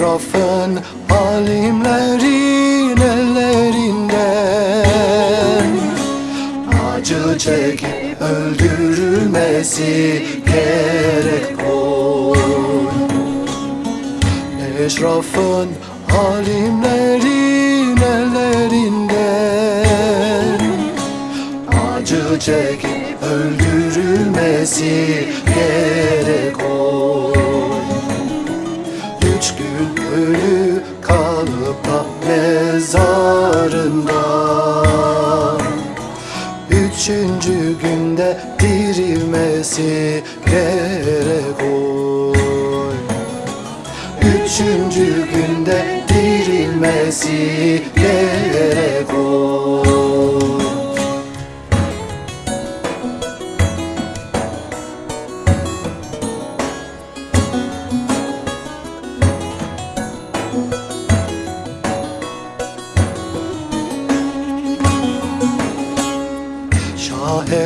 Eşrafın alimlerin ellerinden. Acı çekip öldürülmesi gerek oy Eşrafın alimlerin ellerinden. Acı çekip öldürülmesi gerek Üçüncü günde dirilmesi gerek oy. Üçüncü günde dirilmesi gerek oy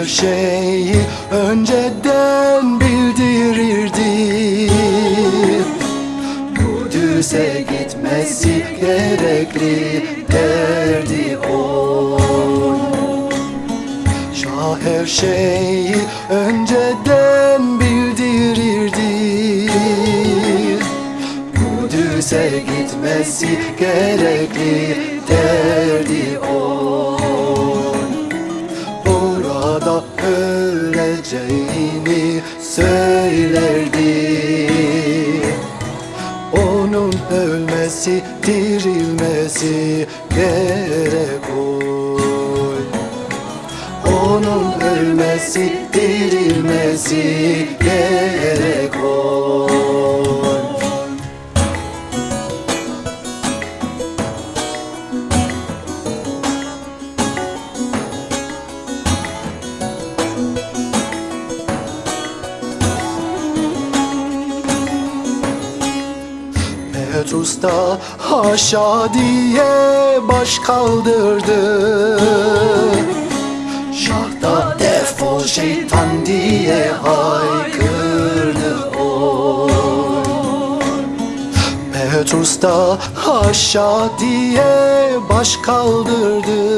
her şeyi önceden bildirirdi. Kudüs'e gitmesi gerekli derdi o. Şah her şeyi önceden bildirirdi. Kudüs'e gitmesi gerekli derdi o öleceğini söylerdi. Onun ölmesi, dirilmesi gerek oy. Onun ölmesi, dirilmesi gerek oy Petrus'ta haşa diye baş kaldırdı. Şahda defol şeytan diye haykırdı o. Petrus'ta haşa diye baş kaldırdı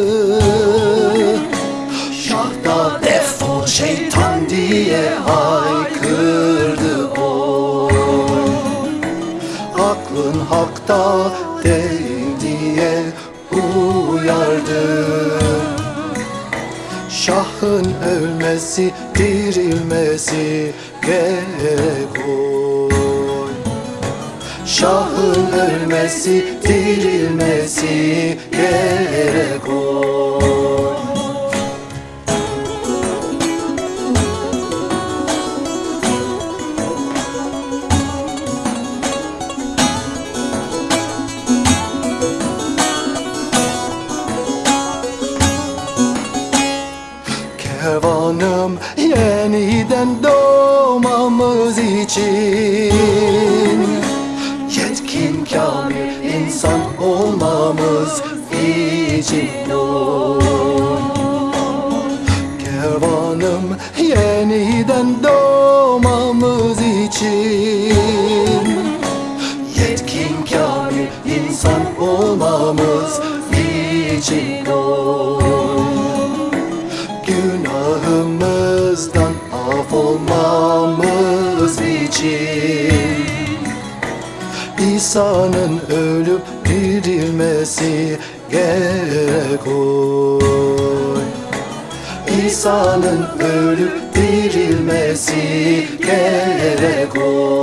Hakta değil diye uyardı. Şahın ölmesi, dirilmesi gerek oy Şahın ölmesi, dirilmesi gerek oy Kervanım yeniden doğmamız için. Yetkin kamil insan olmamız için. Kervanım yeniden doğmamız için. Yetkin kamil insan olmamız için için. İsa'nın ölüp dirilmesi gerek oy. İsa'nın ölüp dirilmesi gerek oy